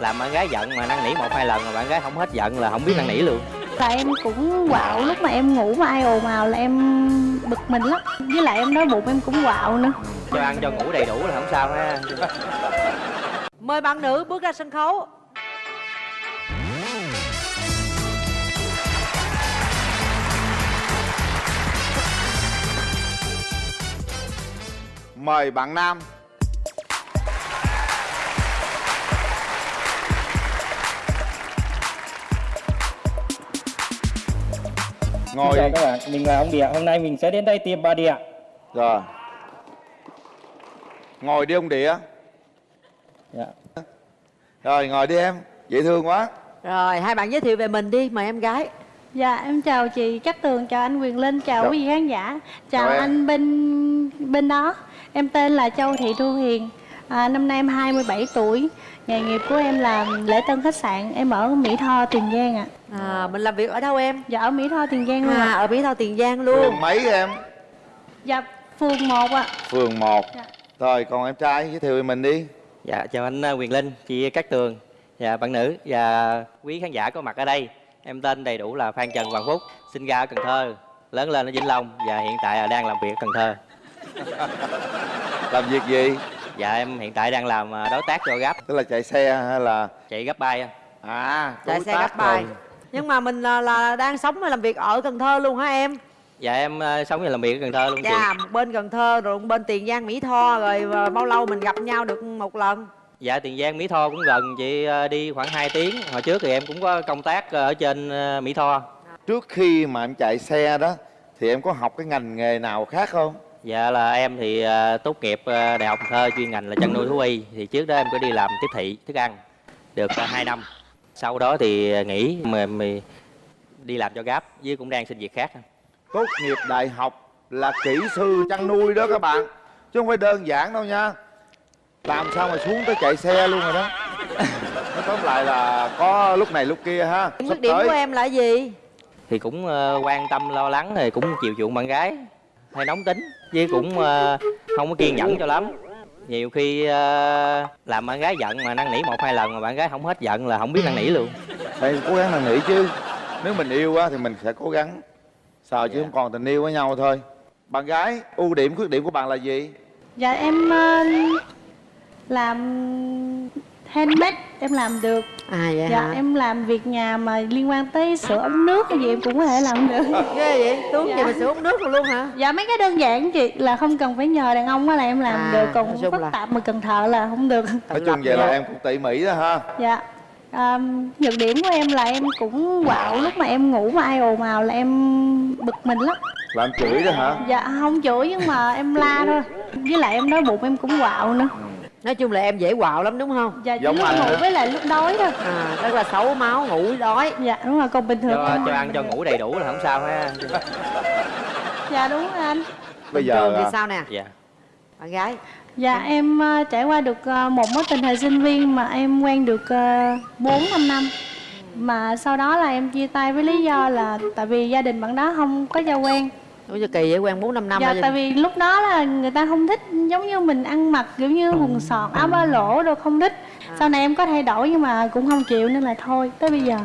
làm bạn gái giận mà năn nỉ một hai lần mà bạn gái không hết giận là không biết năn nỉ luôn. Là em cũng quạo lúc mà em ngủ mà ai ồn ào là em bực mình lắm. Với lại em đói bụng em cũng quạo nữa. Cho ăn cho ngủ đầy đủ là không sao ha. Mời bạn nữ bước ra sân khấu. Mời bạn nam Ngồi Chào các bạn, mình là ông Địa. Hôm nay mình sẽ đến đây tìm bà Địa. Rồi. Ngồi đi ông Địa. Dạ. Rồi ngồi đi em. Dễ thương quá. Rồi hai bạn giới thiệu về mình đi. Mời em gái. Dạ em chào chị Cát Tường chào anh Quyền Linh chào Dạ. quý vị khán giả. Chào Chào anh bên bên đó. Em tên là Châu Thị Thu Hiền. À, năm nay em 27 tuổi nghề nghiệp của em là lễ tân khách sạn em ở Mỹ Tho Tiền Giang ạ. À, Mình làm việc ở đâu em? dạ ở Mỹ Tho Tiền Giang luôn À, ạ ở Mỹ Tho Tiền Giang luôn. Phường mấy em? Dạ phường 1 ạ. Phường 1 Dạ. Rồi còn em trai giới thiệu về mình đi. Dạ chào anh uh, quyền linh chị cát tường. Và bạn nữ. Và quý khán giả có mặt ở đây. Em tên đầy đủ là phan trần hoàng phúc sinh ra ở cần thơ lớn lên ở vĩnh long và hiện tại là đang làm việc ở cần thơ. Làm việc gì dạ em hiện tại đang làm uh, đối tác cho gấp Tức là chạy xe hay là? Chạy gấp bay À Chạy đối xe gấp rồi. Nhưng mà mình là, là đang sống và làm việc ở Cần Thơ luôn hả em? dạ em uh, sống và làm việc ở cần thơ luôn chị. Dạ, một bên Cần Thơ rồi bên Tiền Giang Mỹ Tho Rồi à, bao lâu mình gặp nhau được một lần? Dạ Tiền Giang Mỹ Tho cũng gần chị ờ, đi khoảng 2 tiếng. Hồi trước thì em cũng có công tác ờ, ở trên ờ, Mỹ Tho. Trước khi mà em chạy xe đó Thì em có học cái ngành nghề nào khác không Dạ là em thì ờ, tốt nghiệp ờ, Đại học Thơ chuyên ngành là chăn nuôi thú y. Thì trước đó em có đi làm tiếp thị thức ăn Được uh, 2 năm. Sau đó thì ờ, nghỉ mà, mà đi làm cho Gap với cũng đang xin việc khác. Tốt nghiệp đại học là kỹ sư chăn nuôi đó các bạn Chứ không phải đơn giản đâu nha. Làm sao mà xuống tới chạy xe luôn rồi đó. Nói tóm lại là có lúc này lúc kia ha khuyết điểm tới. của em là gì? Thì cũng ờ, quan tâm lo lắng thì cũng chiều chuộng bạn gái. Hay nóng tính Với cũng ờ, không có kiên nhẫn cho lắm. Nhiều khi ờ, làm bạn gái giận mà năn nỉ một hai lần mà bạn gái không hết giận là không biết năn nỉ luôn. Phải cố gắng năn nỉ chứ. Nếu mình yêu á thì mình sẽ cố gắng. Sợ chứ Dạ. không còn tình yêu với nhau thôi. Bạn gái, ưu điểm khuyết điểm của bạn là gì? dạ em ờ, làm handmade em làm được À vậy dạ hả? em làm việc nhà mà liên quan tới sữa ống nước cái gì em cũng có thể làm được Ghê vậy? Tướng Dạ. gì mà sửa uống nước rồi luôn hả? dạ mấy cái đơn giản chị là không cần phải nhờ đàn ông á là em làm À, được nói còn phức là- tạp mà cần thợ là không được Nói chung vậy là em cũng tỉ mỉ đó ha dạ à, nhược điểm của em là em cũng quạo lúc mà em ngủ mà ai ồn ào là em bực mình lắm Làm chửi đó hả? dạ không chửi nhưng mà em la thôi với lại em đói bụng em cũng quạo nữa Nói chung là em dễ quạo lắm đúng không? dạ chỉ Giống lúc anh ngủ hả? với lại lúc đói thôi. À, rất là xấu máu, ngủ đói. Dạ đúng rồi còn bình thường cho, cho ăn cho ngủ đầy đủ là không sao ha. Dạ đúng rồi anh. Bây giờ thì sao nè? dạ. Bạn gái. Dạ em ờ, trải qua được ờ, một mối tình thời sinh viên mà em quen được uh, 4 5 năm. Mà sau đó là em chia tay với lý do là tại vì gia đình bạn đó không có cho quen Ủa giờ kỳ vậy quen 4 5 năm Dạ rồi tại vì lúc đó là người ta không thích giống như mình ăn mặc kiểu như quần sọt áo ba lỗ đâu không thích. Sau này em có thay đổi nhưng mà cũng không chịu nên là thôi tới bây giờ.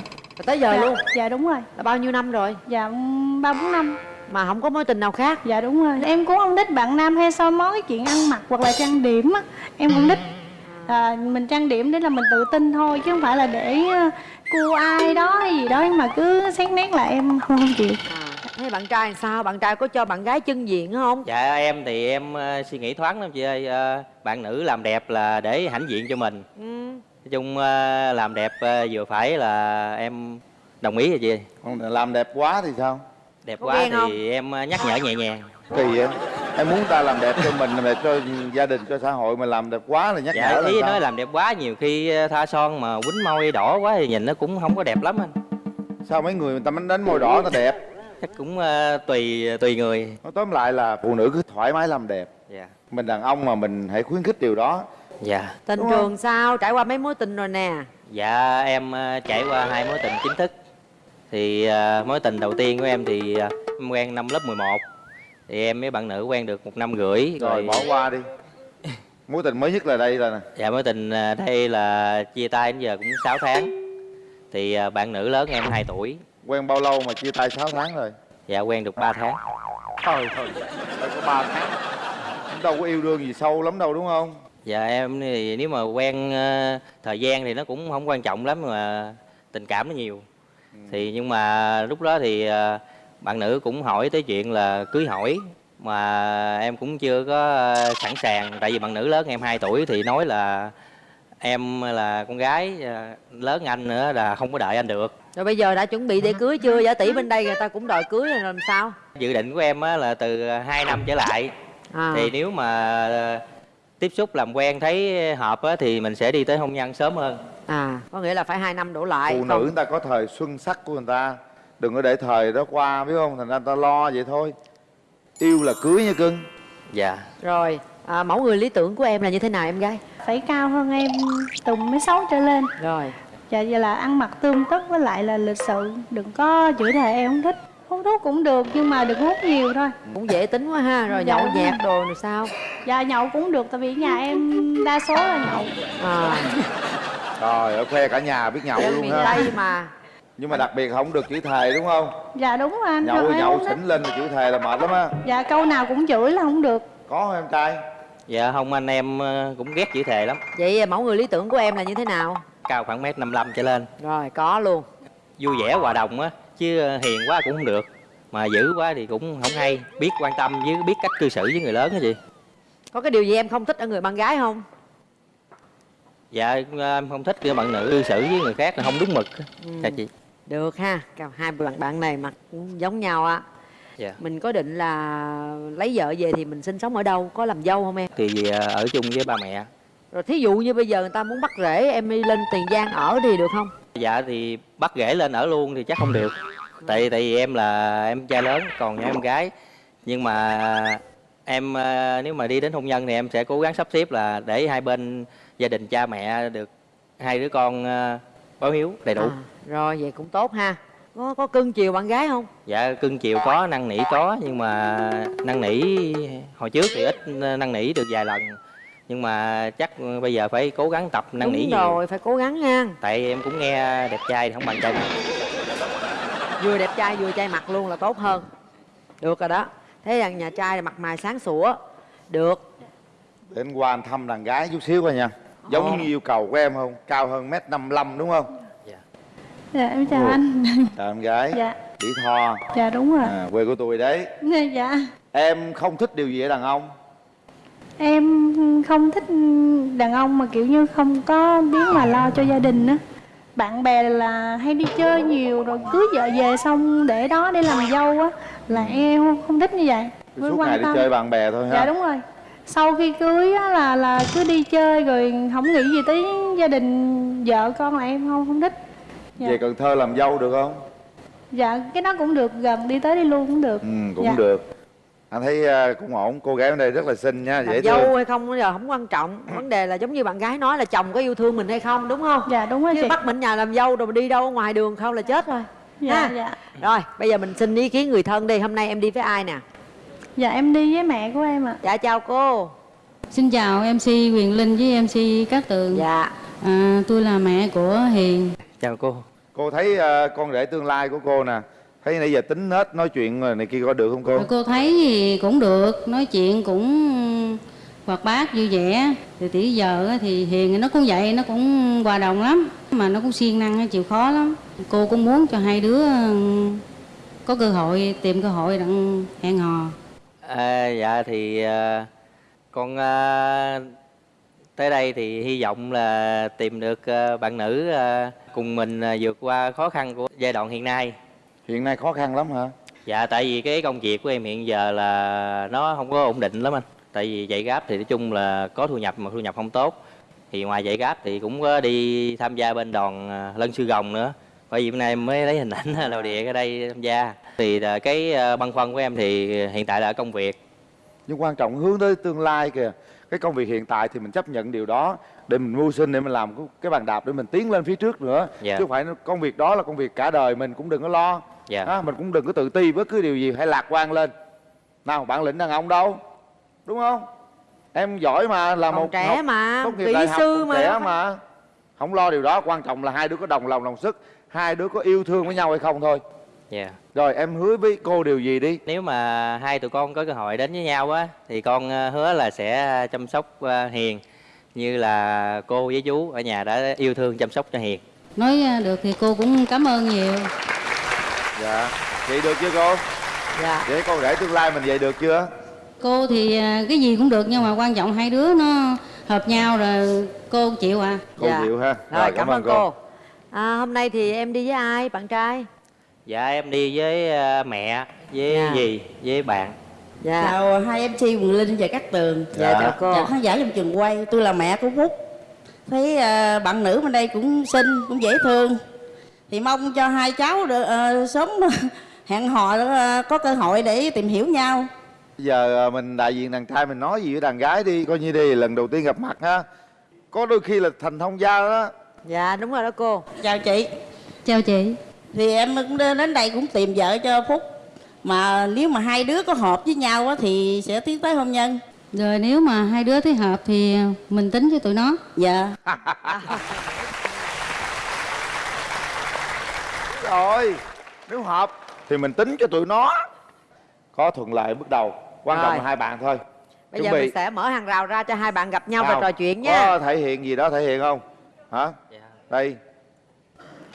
Tới giờ dạ, luôn? Dạ đúng rồi. Là bao nhiêu năm rồi? Dạ ba bốn năm. Mà không có mối tình nào khác? Dạ đúng rồi. Em cũng không thích bạn nam hay soi mói cái chuyện ăn mặc hoặc là trang điểm á. Em không thích. À, Mình trang điểm để là mình tự tin thôi Chứ không phải là để ờ, cua ai đó hay gì đó Nhưng mà cứ xét nét là em không, không chịu. À, Thế bạn trai làm sao? Bạn trai có cho bạn gái chân diện không? dạ em thì em ờ, suy nghĩ thoáng lắm chị ơi Ờ, bạn nữ làm đẹp là để hãnh diện cho mình Ừ. nói chung ờ, làm đẹp ờ, vừa phải là em đồng ý rồi chị còn làm đẹp quá thì sao? đẹp Có quá thì không? em nhắc nhở nhẹ nhàng Kỳ vậy? Em muốn ta làm đẹp cho mình, làm đẹp cho gia đình, cho xã hội Mà làm đẹp quá là nhắc dạ nhở là ý nói làm đẹp quá nhiều khi tha son mà quýnh môi đỏ quá thì nhìn nó cũng không có đẹp lắm anh Sao mấy người người ta đánh đánh môi đỏ ta đẹp chắc cũng ờ, tùy tùy người. Nói tóm lại là phụ nữ cứ thoải mái làm đẹp. Dạ. Mình đàn ông mà mình hãy khuyến khích điều đó. Dạ. Tình Đúng trường sao? Trải qua mấy mối tình rồi nè. Dạ em ờ, trải qua hai mối tình chính thức. Thì ờ, mối tình đầu tiên của em thì ờ, em quen năm lớp 11 Thì em với bạn nữ quen được một năm rưỡi Rồi bỏ qua đi. Mối tình mới nhất là đây là nè. Dạ mối tình đây là chia tay đến giờ cũng 6 tháng. Thì bạn nữ lớn em 2 tuổi quen bao lâu mà chia tay 6 tháng rồi? Dạ quen được 3 tháng. Thôi thôi phải có ba tháng. Đâu có yêu đương gì sâu lắm đâu đúng không? Dạ em thì nếu mà quen ờ, thời gian thì nó cũng không quan trọng lắm mà tình cảm nó nhiều. Thì nhưng mà lúc đó thì ờ, bạn nữ cũng hỏi tới chuyện là cưới hỏi mà em cũng chưa có ờ, sẵn sàng. Tại vì bạn nữ lớn em 2 tuổi thì nói là em là con gái lớn anh nữa là không có đợi anh được rồi bây giờ đã chuẩn bị để cưới chưa? Giả tỷ bên đây người ta cũng đòi cưới rồi làm sao? Dự định của em á là từ 2 năm trở lại. À. thì nếu mà ờ, tiếp xúc làm quen thấy hợp á, thì mình sẽ đi tới hôn nhân sớm hơn. À có nghĩa là phải hai năm đổ lại phụ còn- nữ người ta có thời xuân sắc của người ta. Đừng có để thời đó qua biết không? Thành ra người ta lo vậy thôi. Yêu là cưới nha cưng. Dạ. Rồi à, mẫu người lý tưởng của em là như thế nào em gái? Phải cao hơn em từ mấy sáu trở lên. Rồi dạ vậy là ăn mặc tươm tất với lại là lịch sự. Đừng có chửi thề em không thích. Hút thuốc cũng được nhưng mà đừng hút nhiều thôi. Cũng dễ tính quá ha rồi Dạ. nhậu nhẹt đồ rồi sao? Dạ nhậu cũng được tại vì nhà em đa số là nhậu. À. Rồi ở khoe cả nhà biết nhậu luôn ha. Tây mà. Nhưng mà đặc biệt không được chửi thề đúng không? Dạ đúng rồi anh nhậu Thôi, nhậu xỉn lên là chửi thề là mệt lắm á. Dạ câu nào cũng chửi là không được. Có không em trai? Dạ không anh em ờ, cũng ghét chữ thề lắm. Vậy mẫu người lý tưởng của em là như thế nào cao khoảng mét 55 trở lên. Rồi có luôn. Vui vẻ hòa đồng á chứ hiền quá cũng không được. Mà dữ quá thì cũng không hay. Biết quan tâm với biết cách cư xử với người lớn á chị. Có cái điều gì em không thích ở người bạn gái không? Dạ em không thích cái bạn nữ cư xử với người khác là không đúng mực. Ừ. dạ chị. Được ha. Cả hai bạn bạn này mặt cũng giống nhau á. Dạ. Mình có định là lấy vợ về thì mình sinh sống ở đâu? Có làm dâu không em? Thì ờ, ở chung với ba mẹ rồi thí dụ như bây giờ người ta muốn bắt rễ em đi lên tiền giang ở thì được không? Dạ thì bắt ghẻ lên ở luôn thì chắc không được. Tại tại vì em là em trai lớn còn em gái. Nhưng mà em ờ, nếu mà đi đến hôn nhân thì em sẽ cố gắng sắp xếp là để hai bên gia đình cha mẹ được hai đứa con ờ, báo hiếu đầy đủ. À, rồi vậy cũng tốt ha. Có có cưng chiều bạn gái không? Dạ cưng chiều có năn nỉ có. Nhưng mà năn nỉ hồi trước thì ít năn nỉ được vài lần nhưng mà chắc bây giờ phải cố gắng tập năn nỉ đúng nhiều. rồi phải cố gắng ha. Tại em cũng nghe đẹp trai thì không bằng trai mặt vừa đẹp trai vừa trai mặt luôn là tốt hơn. Được rồi đó. Thế rằng nhà trai là mặt mày sáng sủa. Được. Để anh qua anh thăm đàn gái chút xíu coi nha. Giống Ồ. như yêu cầu của em không? Cao hơn mét năm đúng không? Dạ. Em chào Ủa. anh. Chào em gái. Dạ. Mỹ Tho dạ đúng rồi. À, quê của tôi đấy dạ. Em không thích điều gì ở đàn ông em không thích đàn ông mà kiểu như không có biết mà lo cho gia đình á. Bạn bè là hay đi chơi nhiều rồi cưới vợ về xong để đó để làm dâu á là em không, không thích như vậy. Mới suốt ngày đi chơi bạn bè thôi ha. Dạ đúng rồi. Sau khi cưới á là là cứ đi chơi rồi không nghĩ gì tới gia đình vợ con là em không không thích. Dạ. về Cần Thơ làm dâu được không? Dạ cái đó cũng được gần đi tới đi luôn cũng được. Ừ cũng Dạ. được anh thấy à, cũng ổn. Cô gái ở đây rất là xinh nha dễ làm thương. dâu hay không bây giờ không quan trọng. Vấn đề là giống như bạn gái nói là chồng có yêu thương mình hay không đúng không? Dạ đúng rồi chứ chị. bắt mình nhà làm dâu rồi đi đâu ngoài đường không là chết rồi. Dạ ha. dạ. Rồi bây giờ mình xin ý kiến người thân đi. Hôm nay em đi với ai nè? Dạ em đi với mẹ của em ạ. Dạ chào cô. Xin chào MC Quyền Linh với MC Cát Tường. dạ. À, tôi là mẹ của Hiền. chào cô. Cô thấy à, con rể tương lai của cô nè thấy nãy giờ tính nết nói chuyện rồi này kia có được không cô Cô thấy thì cũng được, nói chuyện cũng hoạt bát vui vẻ. Từ tỷ giờ á thì Hiền nó cũng vậy, nó cũng hòa đồng lắm, mà nó cũng siêng năng, chịu khó lắm. Cô cũng muốn cho hai đứa ừ, có cơ hội tìm cơ hội đặng hẹn hò. À, dạ thì à, con à, tới đây thì hy vọng là tìm được à, bạn nữ à, cùng mình à, vượt qua khó khăn của giai đoạn hiện nay. Hiện nay khó khăn lắm hả Dạ tại vì cái công việc của em hiện giờ là nó không có ổn định lắm anh. Tại vì dạy gáp thì nói chung là có thu nhập mà thu nhập không tốt. Thì ngoài dạy gáp thì cũng có đi tham gia bên đoàn à, Lân Sư Gồng nữa. Bởi vì bữa nay em mới lấy hình ảnh lầu địa ở đây tham gia. Thì là cái à, băn khoăn của em thì hiện tại là ở công việc. nhưng quan trọng hướng tới tương lai kìa cái công việc hiện tại thì mình chấp nhận điều đó để mình mưu sinh để mình làm cái- cái bàn đạp để mình tiến lên phía trước nữa Dạ. chứ không phải công việc đó là công việc cả đời mình cũng đừng có lo Dạ. ha, mình cũng đừng có tự ti bất cứ điều gì hãy lạc quan lên. Nào bản lĩnh đàn ông đâu? Đúng không? Em giỏi mà là còn một trẻ học- mà tốt nghiệp kỹ đại học sư còn mà trẻ mà. Không lo điều đó quan trọng là hai đứa có đồng lòng đồng sức. Hai đứa có yêu thương với nhau hay không thôi. Dạ. Rồi em hứa với cô điều gì đi? Nếu mà hai tụi con có cơ hội đến với nhau á thì con ờ, hứa là sẽ chăm sóc ờ, hiền. Như là cô với chú ở nhà đã yêu thương chăm sóc cho hiền. Nói được thì cô cũng cảm ơn nhiều dạ. Vậy được chưa cô? Dạ. Vậy con rể tương lai mình vậy được chưa? Cô thì à, cái gì cũng được nhưng mà quan trọng hai đứa nó hợp nhau rồi cô chịu à. Cô Dạ. chịu ha. Rồi, cảm, ơn cô, À, hôm nay thì em đi với ai bạn trai? Dạ em đi với ờ, mẹ với Dạ. dì với bạn. Dạ. Chào hai MC Quỳnh Linh và Cát Tường. Dạ Dạ. chào cô. Chào khán giả trong trường quay tôi là mẹ của Phúc thấy à, bạn nữ bên đây cũng xinh cũng dễ thương thì mong cho hai cháu được à, sớm hẹn hò à, có cơ hội để tìm hiểu nhau. Bây giờ à, mình đại diện đàn trai mình nói gì với đàn gái đi coi như đi lần đầu tiên gặp mặt ha. Có đôi khi là thành thông gia đó. Dạ đúng rồi đó cô. Chào chị. Chào chị. Thì em cũng đến đến đây cũng tìm vợ cho Phúc. Mà nếu mà hai đứa có hợp với nhau á, thì sẽ tiến tới hôn nhân. Rồi nếu mà hai đứa thấy hợp thì mình tính cho tụi nó. Dạ rồi. Nếu hợp thì mình tính cho tụi nó có thuận lợi bước đầu quan trọng là hai bạn thôi. Bây giờ mình sẽ mở hàng rào ra cho hai bạn gặp nhau và Nào, trò chuyện nha. có thể hiện gì đó thể hiện không? Hả? Dạ. đây.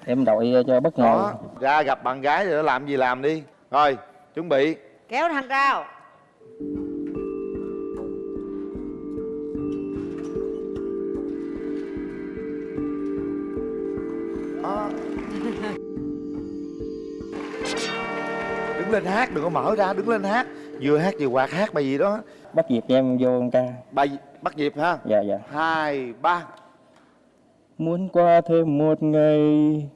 Em đội cho bất ngờ. đó ra gặp bạn gái rồi làm gì làm đi. Rồi chuẩn bị. Kéo hàng rào đứng lên hát đừng có mở ra đứng lên hát. Vừa hát vừa quạt hát bài gì đó. Bắt cho em vô ca. bài bắt nhịp ha? Dạ dạ. hai ba. Muốn qua thêm một ngày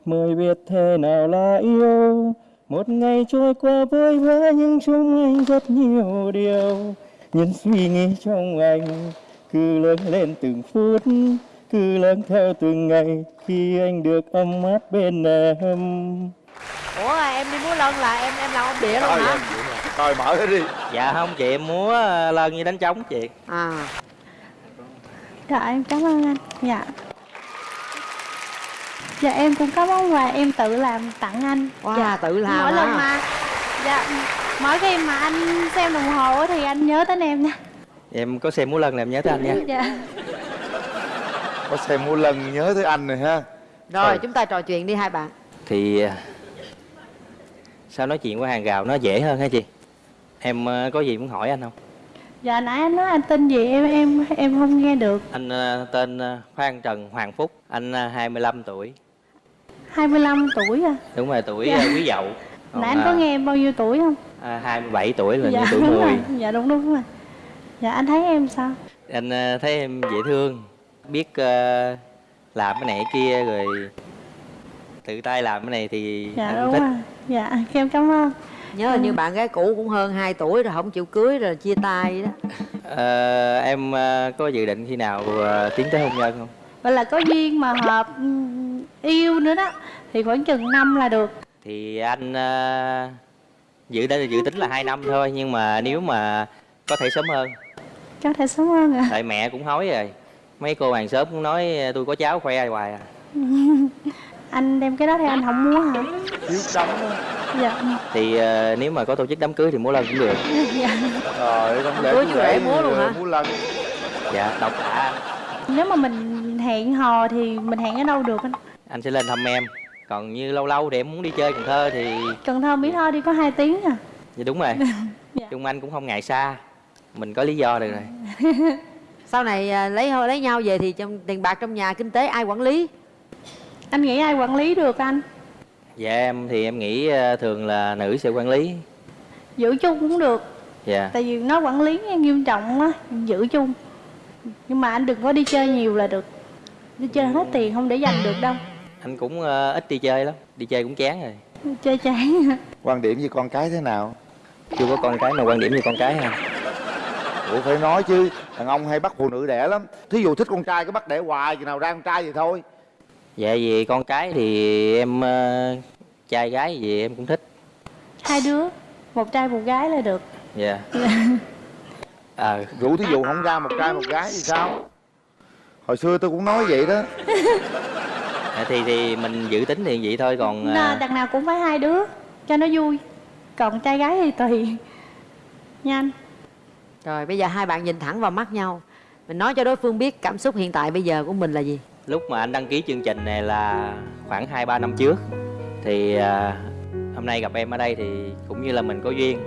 mới biết thế nào là yêu. Một ngày trôi qua vội vã nhưng trong anh rất nhiều điều. Những suy nghĩ trong anh cứ lớn lên từng phút Cứ lớn theo từng ngày. Khi anh được ấm áp bên em ủa em đi múa lân là em em làm ông địa luôn rồi, hả? rồi mở hết đi. Dạ không chị em múa ờ, lân như đánh trống chị. À. Dạ em cảm ơn anh. Dạ. Dạ em cũng có món quà em tự làm tặng anh. Wow, Dạ. tự làm Mỗi lần mà Dạ Mỗi khi mà anh xem đồng hồ á thì anh nhớ đến em nha. Em có xem múa lân là em nhớ tới anh nha. Dạ. Có xem mua lần nhớ tới anh rồi ha. Rồi Ừ. chúng ta trò chuyện đi hai bạn. Thì ờ, sao nói chuyện qua hàng rào nó dễ hơn hả chị? Em ờ, có gì muốn hỏi anh không? Dạ nãy anh nói anh tên gì? Em em em không nghe được. Anh ờ, tên ờ, Phan Trần Hoàng Phúc. Anh ờ, 25 tuổi. 25 tuổi à? Đúng rồi tuổi Dạ. quý dậu. Còn, Nãy anh có nghe em bao nhiêu tuổi không? à, 27 tuổi là Dạ như tuổi đúng rồi. Dạ đúng đúng rồi. Dạ anh thấy em sao? Anh thấy em dễ thương. Biết ờ, làm cái này kia rồi tự tay làm cái này thì Dạ anh đúng thích. rồi. Dạ em cảm ơn. Nhớ là như bạn gái cũ cũng hơn 2 tuổi rồi không chịu cưới rồi chia tay đó. Ờ, em ờ, có dự định khi nào ờ, tiến tới hôn nhân không? Vậy là có duyên mà hợp ừm, yêu nữa đó. Thì khoảng chừng năm là được. Thì anh ờ, dự định dự tính là hai năm thôi nhưng mà nếu mà có thể sớm hơn. Có thể sớm hơn à tại mẹ cũng hối rồi. Mấy cô hàng xóm cũng nói tôi có cháu khoe hoài à Anh đem cái đó thì anh không muốn hả? Thiếu đấm đó. Dạ. Thì ờ, nếu mà có tổ chức đám cưới thì múa lân cũng được. Dạ. Rồi không lẽ Cưới rể múa luôn hả? múa lần dạ độc anh Nếu mà mình hẹn hò thì mình hẹn ở đâu được anh? Anh sẽ lên thăm em. Còn như lâu lâu thì em muốn đi chơi Cần Thơ thì Cần Thơ Mỹ Tho đi có 2 tiếng à? Dạ đúng rồi. Dạ. Trung Anh cũng không ngại xa. Mình có lý do được rồi. Sau này à, lấy lấy nhau về thì trong tiền bạc trong nhà kinh tế ai quản lý Anh nghĩ ai quản lý được anh? Dạ em thì em nghĩ ờ, thường là nữ sẽ quản lý. Giữ chung cũng được. Dạ. Tại vì nó quản lý nghiêm trọng á Giữ chung. Nhưng mà anh đừng có đi chơi nhiều là được. Đi chơi hết tiền không để dành được đâu. Anh cũng ờ, ít đi chơi lắm. Đi chơi cũng chán rồi. Chơi chán. Quan điểm với con cái thế nào? Chưa có con cái mà quan điểm như con cái ha ủa phải nói chứ. Đàn ông hay bắt phụ nữ đẻ lắm. Thí dụ thích con trai cứ bắt đẻ hoài chừng nào ra con trai thì thôi dạ vì con cái thì em ờ, trai gái gì em cũng thích. Hai đứa Một trai một gái là được. Dạ. Ờ. Rủ thí dụ không ra một trai một gái thì sao? Hồi xưa tôi cũng nói vậy đó. À, thì thì mình dự tính thì vậy thôi còn à, đằng nào cũng phải hai đứa cho nó vui. Còn trai gái thì tùy. Nha anh Rồi bây giờ hai bạn nhìn thẳng vào mắt nhau. Mình nói cho đối phương biết cảm xúc hiện tại bây giờ của mình là gì lúc mà anh đăng ký chương trình này là khoảng hai ba năm trước. Thì à, hôm nay gặp em ở đây thì cũng như là mình có duyên.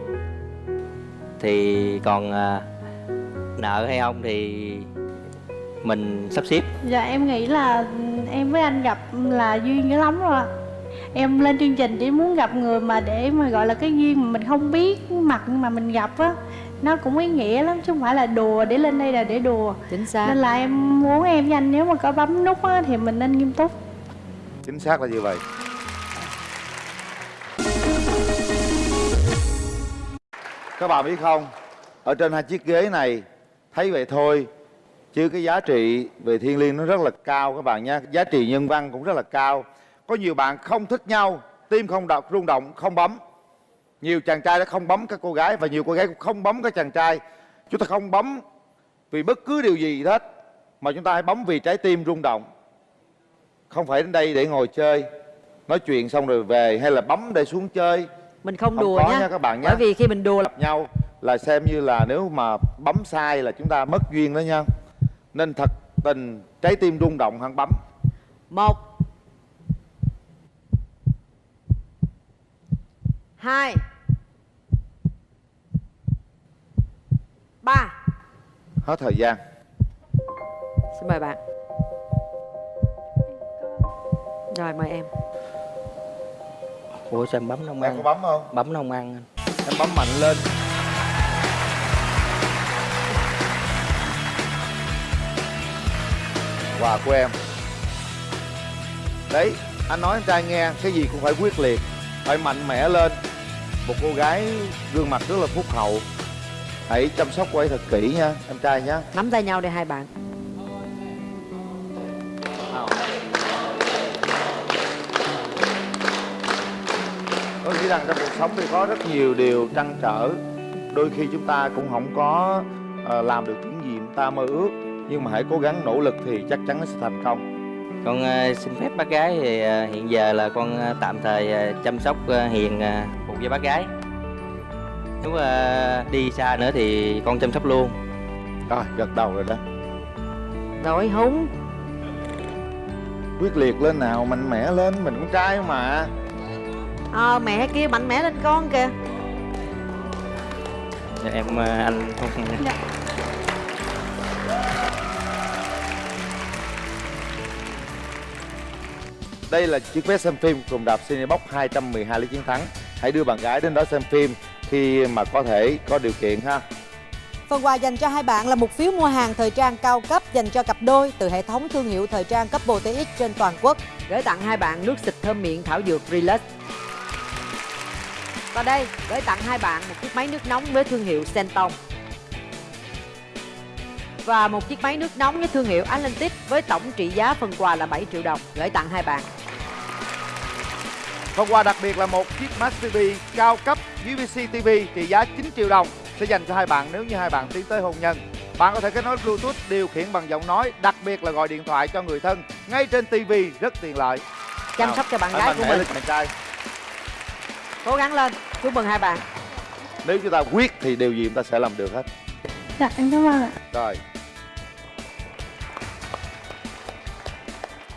Thì còn à, nợ hay không thì mình sắp xếp. Dạ em nghĩ là em với anh gặp là duyên dữ lắm rồi ạ. Em lên chương trình chỉ muốn gặp người mà để mà gọi là cái duyên mà mình không biết mặt nhưng mà mình gặp á. Nó cũng ý nghĩa lắm chứ không phải là đùa để lên đây là để đùa. Chính xác. Nên là em muốn em với anh nếu mà có bấm nút á thì mình nên nghiêm túc. Chính xác là như vậy. Các bạn biết không? Ở trên hai chiếc ghế này thấy vậy thôi chứ cái giá trị về thiên liêng nó rất là cao các bạn nha giá trị nhân văn cũng rất là cao. Có nhiều bạn không thích nhau tim không đập rung động không bấm nhiều chàng trai đã không bấm các cô gái và nhiều cô gái cũng không bấm các chàng trai. Chúng ta không bấm vì bất cứ điều gì hết mà chúng ta hãy bấm vì trái tim rung động. Không phải đến đây để ngồi chơi nói chuyện xong rồi về hay là bấm để xuống chơi. Mình không, Không đùa có nhá nha các bạn nhé. Bởi vì khi mình đùa gặp nhau là xem như là nếu mà bấm sai là chúng ta mất duyên đó nha. Nên thật tình trái tim rung động hơn bấm. Một Hai. Ba. Hết thời gian. Xin mời bạn. Rồi mời em. Ủa sao em bấm nó không em có ăn bấm không? Bấm nó không ăn anh. Em bấm mạnh lên. Quà của em. Đấy anh nói em trai nghe cái gì cũng phải quyết liệt. Phải mạnh mẽ lên một cô gái gương mặt rất là phúc hậu. Hãy chăm sóc cô ấy thật kỹ nha em trai nhé Nắm tay nhau đi hai bạn. Tôi nghĩ rằng trong cuộc sống thì có rất nhiều điều trăn trở. Đôi khi chúng ta cũng không có ờ, làm được những gì chúng ta mơ ước. Nhưng mà hãy cố gắng nỗ lực thì chắc chắn nó sẽ thành công. Con à, xin phép bác gái thì à, hiện giờ là con tạm thời chăm sóc hiền với bác gái. Nếu à, đi xa nữa thì con chăm sóc luôn. Rồi gật đầu rồi đó. Rồi húng. Quyết liệt lên nào mạnh mẽ lên mình con trai mà. Ờ mẹ kia mạnh mẽ lên con kìa. Dạ, em à, anh. Không đây là chiếc vé xem phim cùng đạp Cinebox 212 lý chiến thắng hãy đưa bạn gái đến đó xem phim khi mà có thể có điều kiện ha. Phần quà dành cho hai bạn là một phiếu mua hàng thời trang cao cấp dành cho cặp đôi từ hệ thống thương hiệu thời trang cấp TX trên toàn quốc. Gửi tặng hai bạn nước xịt thơm miệng thảo dược Relax. Và đây, gửi tặng hai bạn một chiếc máy nước nóng với thương hiệu Senton Và một chiếc máy nước nóng với thương hiệu Atlantic với tổng trị giá phần quà là 7 triệu đồng. Gửi tặng hai bạn Phần quà đặc biệt là một chiếc Smart TV cao cấp UVC TV trị giá 9 triệu đồng sẽ dành cho hai bạn nếu như hai bạn tiến tới hôn nhân. Bạn có thể kết nối Bluetooth điều khiển bằng giọng nói, đặc biệt là gọi điện thoại cho người thân ngay trên TV rất tiện lợi. Chăm sóc cho bạn gái của mình lên bạn trai. Cố gắng lên Chúc mừng hai bạn Nếu chúng ta quyết thì điều gì chúng ta sẽ làm được hết. Dạ em cảm ơn ạ Rồi,